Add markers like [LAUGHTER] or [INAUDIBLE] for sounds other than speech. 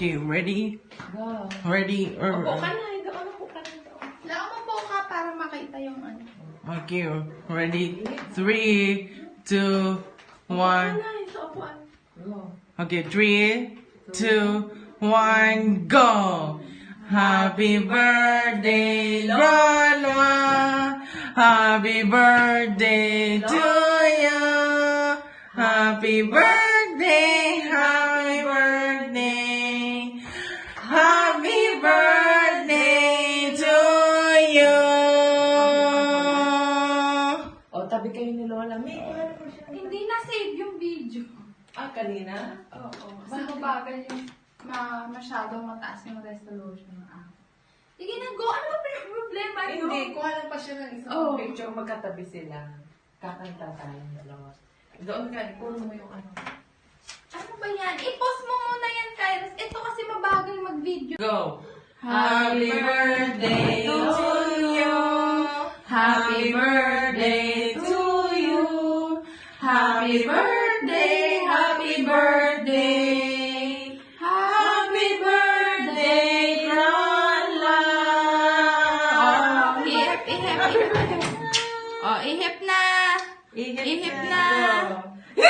Okay, ready? Or, Upo ka na, ikaw ano po ka dito. Wala mo po ka para makita yung ano. Okay, ready? Three, two, one. Ano, sa upuan. Okay, three, two, one, go! Happy birthday, Lola! Happy birthday to you! Happy birthday, Tabi kayo ni Lola. May, po siya? Hindi na save yung video. Ah, kanina? Oo. Kasi mabagal yung ma masyadong mataas yung resolution ng app. Sige na, go. Ano ba yung problema nyo? Hindi, kuha lang pa siya ng isang Oh. picture. Magkatabi sila. Kakanta tayong dalawa. Doon ka, kunin mo yung ano. Ano ba yan? I-post mo muna yan, Kairos. Ito kasi mabagal mag-video. Go! Happy birthday to you. Happy birthday. Happy birthday, happy birthday. Happy birthday, Lola. Oh, ihip, ihip, ihip. [LAUGHS] Oh, ihip na. Ihip, Ihip na. [LAUGHS]